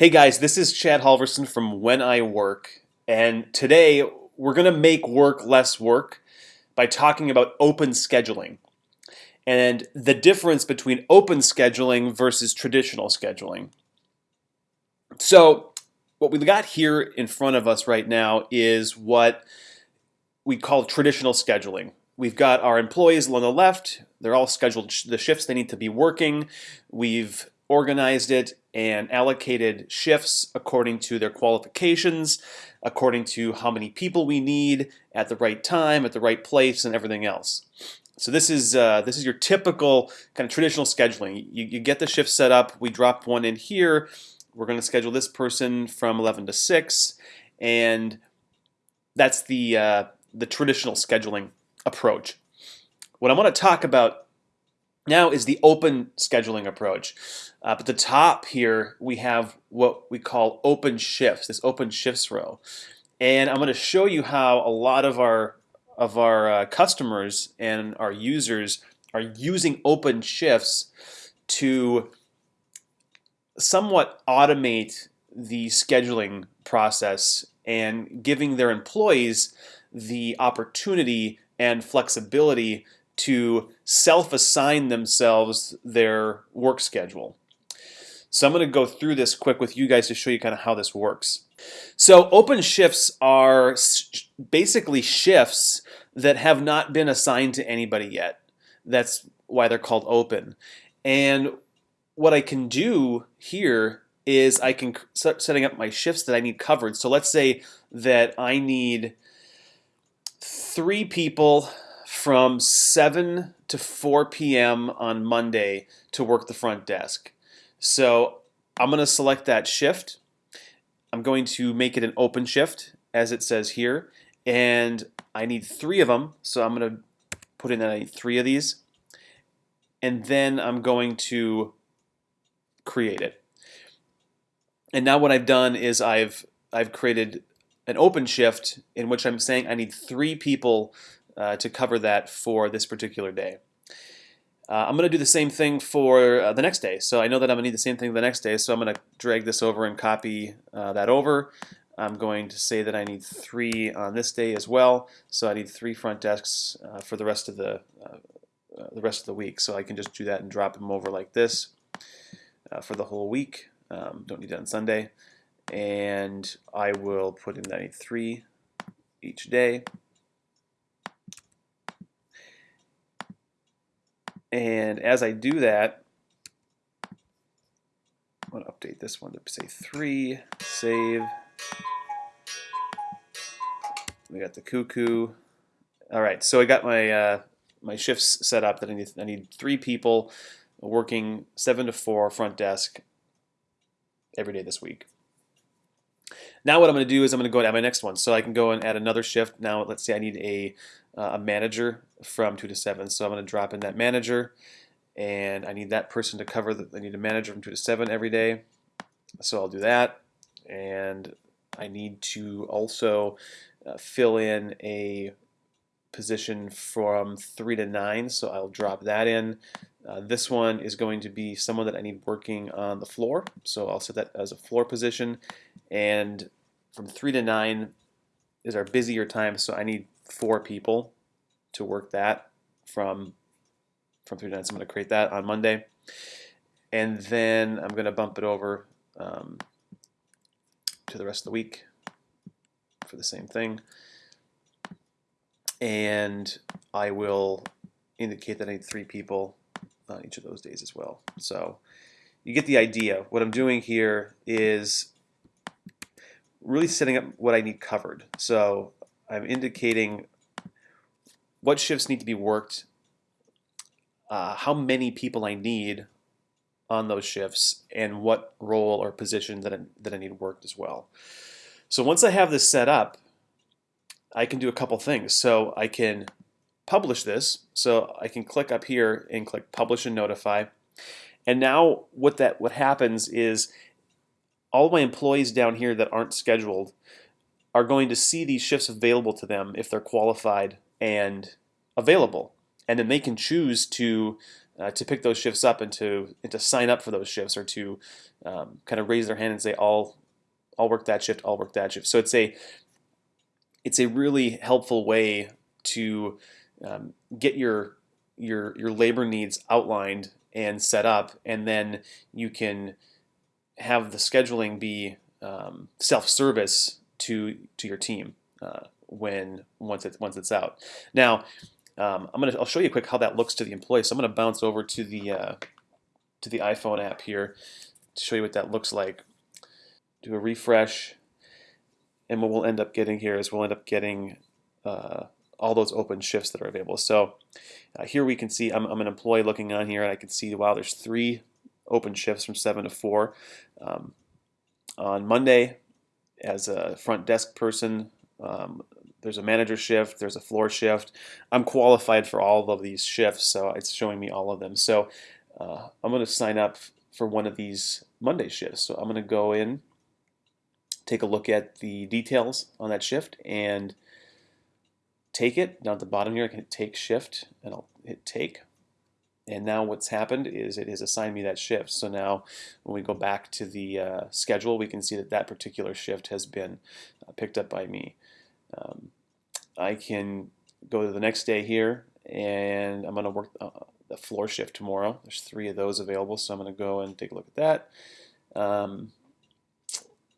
Hey guys, this is Chad Halvorson from When I Work, and today we're going to make work less work by talking about open scheduling and the difference between open scheduling versus traditional scheduling. So what we've got here in front of us right now is what we call traditional scheduling. We've got our employees on the left, they're all scheduled the shifts they need to be working. We've organized it and allocated shifts according to their qualifications, according to how many people we need at the right time, at the right place, and everything else. So this is uh, this is your typical kind of traditional scheduling. You, you get the shift set up. We drop one in here. We're going to schedule this person from 11 to 6, and that's the uh, the traditional scheduling approach. What I want to talk about now is the open scheduling approach. Uh, at the top here, we have what we call open shifts, this open shifts row. And I'm going to show you how a lot of our of our uh, customers and our users are using open shifts to somewhat automate the scheduling process and giving their employees the opportunity and flexibility to self-assign themselves their work schedule. So I'm going to go through this quick with you guys to show you kind of how this works. So open shifts are basically shifts that have not been assigned to anybody yet. That's why they're called open. And what I can do here is I can start setting up my shifts that I need covered. So let's say that I need three people from 7 to 4 p.m. on Monday to work the front desk. So I'm going to select that shift. I'm going to make it an open shift as it says here and I need three of them so I'm going to put in that I need three of these and then I'm going to create it. And now what I've done is I've I've created an open shift in which I'm saying I need three people uh, to cover that for this particular day. Uh, I'm going to do the same thing for uh, the next day. So I know that I'm going to need the same thing the next day. So I'm going to drag this over and copy uh, that over. I'm going to say that I need three on this day as well. So I need three front desks uh, for the rest of the uh, the rest of the week. So I can just do that and drop them over like this for the whole week. Um, don't need it on Sunday. And I will put in that I need three each day. And as I do that, I'm going to update this one to say 3, save. We got the cuckoo. All right, so I got my uh, my shifts set up that I need, I need three people working 7 to 4 front desk every day this week. Now what I'm going to do is I'm going to go add my next one. So I can go and add another shift. Now let's say I need a, uh, a manager from 2 to 7. So I'm going to drop in that manager and I need that person to cover, I need a manager from 2 to 7 every day. So I'll do that and I need to also uh, fill in a position from 3 to 9 so I'll drop that in. Uh, this one is going to be someone that I need working on the floor so I'll set that as a floor position and from 3 to 9 is our busier time so I need four people to work that from from 3 to 9 so I'm going to create that on Monday and then I'm going to bump it over um, to the rest of the week for the same thing and I will indicate that I need three people on each of those days as well. So you get the idea. What I'm doing here is really setting up what I need covered. So I'm indicating what shifts need to be worked, uh, how many people I need on those shifts, and what role or position that I, that I need worked as well. So once I have this set up, I can do a couple things. So I can publish this. So I can click up here and click publish and notify. And now what that what happens is all my employees down here that aren't scheduled are going to see these shifts available to them if they're qualified and available. And then they can choose to uh, to pick those shifts up and to and to sign up for those shifts or to um, kind of raise their hand and say I'll I'll work that shift I'll work that shift so it's a it's a really helpful way to um, get your your your labor needs outlined and set up and then you can have the scheduling be um, self-service to to your team uh, when once it's once it's out now um, I'm gonna I'll show you quick how that looks to the employee. So I'm gonna bounce over to the uh, to the iPhone app here to show you what that looks like. Do a refresh, and what we'll end up getting here is we'll end up getting uh, all those open shifts that are available. So uh, here we can see I'm, I'm, an employee looking on here, and I can see wow, there's three open shifts from seven to four. Um, on Monday, as a front desk person, um, there's a manager shift, there's a floor shift. I'm qualified for all of these shifts, so it's showing me all of them. So uh, I'm going to sign up for one of these Monday shifts. So I'm going to go in, take a look at the details on that shift, and take it. Down at the bottom here, I can hit take shift, and I'll hit take. And now what's happened is it has assigned me that shift. So now when we go back to the uh, schedule, we can see that that particular shift has been uh, picked up by me. Um, I can go to the next day here and I'm going to work uh, the floor shift tomorrow. There's three of those available, so I'm going to go and take a look at that. Um,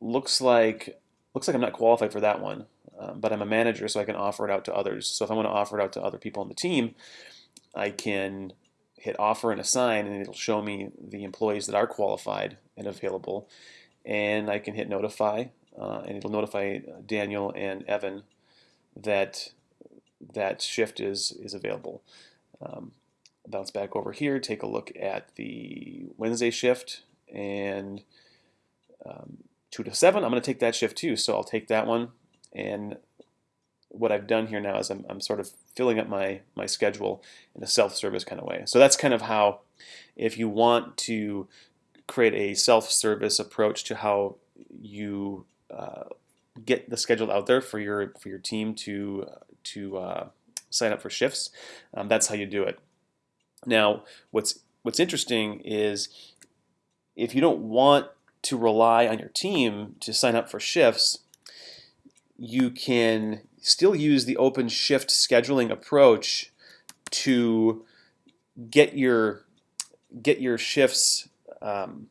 looks like looks like I'm not qualified for that one, um, but I'm a manager, so I can offer it out to others. So if I want to offer it out to other people on the team, I can hit offer and assign, and it'll show me the employees that are qualified and available. And I can hit notify, uh, and it'll notify Daniel and Evan that that shift is is available. Um, bounce back over here, take a look at the Wednesday shift, and um, 2 to 7, I'm going to take that shift too, so I'll take that one, and what I've done here now is I'm, I'm sort of filling up my, my schedule in a self-service kind of way. So that's kind of how, if you want to create a self-service approach to how you uh, get the schedule out there for your for your team to to uh, sign up for shifts. Um, that's how you do it. Now, what's what's interesting is if you don't want to rely on your team to sign up for shifts, you can still use the open shift scheduling approach to get your get your shifts um,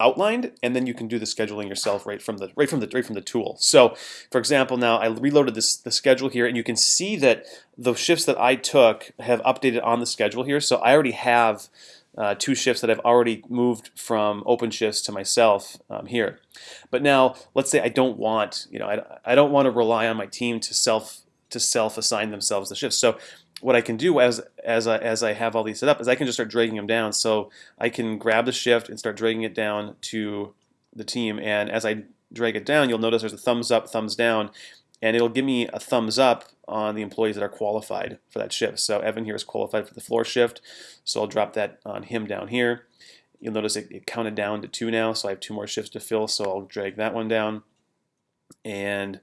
outlined, and then you can do the scheduling yourself right from the right from the right from the tool. So, for example, now I reloaded this the schedule here, and you can see that the shifts that I took have updated on the schedule here. So I already have uh, two shifts that I've already moved from open shifts to myself um, here. But now, let's say I don't want, you know, I, I don't want to rely on my team to self to self assign themselves the shifts. So what I can do as as I, as I have all these set up is I can just start dragging them down. So I can grab the shift and start dragging it down to the team. And as I drag it down, you'll notice there's a thumbs up, thumbs down, and it'll give me a thumbs up on the employees that are qualified for that shift. So Evan here is qualified for the floor shift, so I'll drop that on him down here. You'll notice it, it counted down to two now, so I have two more shifts to fill, so I'll drag that one down. And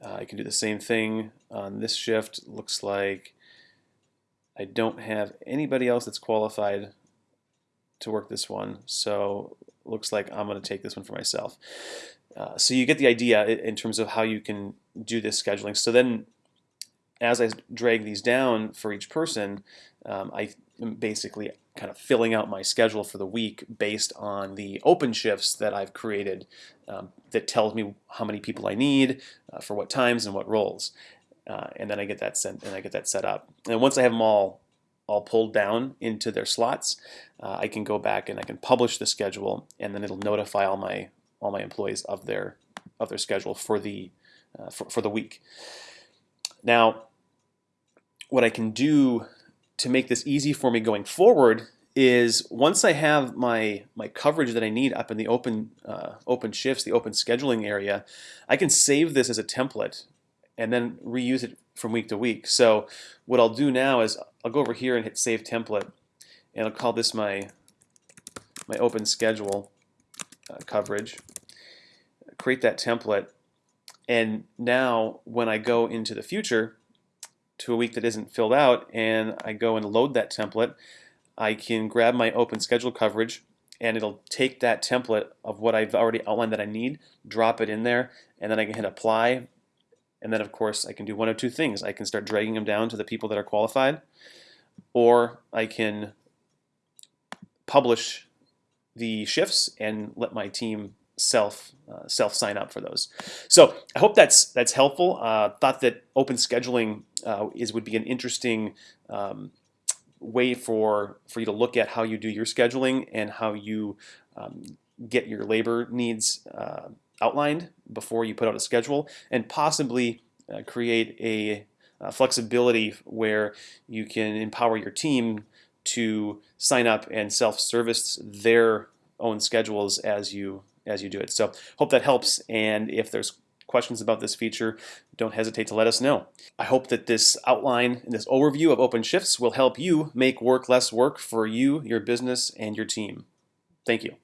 uh, I can do the same thing on this shift. Looks like I don't have anybody else that's qualified to work this one, so looks like I'm going to take this one for myself. Uh, so you get the idea in terms of how you can do this scheduling. So then as I drag these down for each person, um, I am basically kind of filling out my schedule for the week based on the open shifts that I've created um, that tells me how many people I need uh, for what times and what roles. Uh, and then I get that sent and I get that set up. And once I have them all all pulled down into their slots, uh, I can go back and I can publish the schedule, and then it'll notify all my all my employees of their of their schedule for the uh, for, for the week. Now, what I can do to make this easy for me going forward is once I have my my coverage that I need up in the open uh, open shifts, the open scheduling area, I can save this as a template and then reuse it from week to week. So what I'll do now is I'll go over here and hit Save Template, and I'll call this my my open schedule uh, coverage. Create that template, and now when I go into the future, to a week that isn't filled out and I go and load that template, I can grab my open schedule coverage and it'll take that template of what I've already outlined that I need, drop it in there, and then I can hit apply. And then, of course, I can do one of two things. I can start dragging them down to the people that are qualified, or I can publish the shifts and let my team self uh, self sign up for those. So I hope that's that's helpful. Uh, thought that open scheduling uh, is would be an interesting um, way for for you to look at how you do your scheduling and how you um, get your labor needs uh, outlined before you put out a schedule, and possibly uh, create a, a flexibility where you can empower your team to sign up and self-service their own schedules as you as you do it. So hope that helps. And if there's questions about this feature, don't hesitate to let us know. I hope that this outline and this overview of OpenShifts will help you make work less work for you, your business, and your team. Thank you.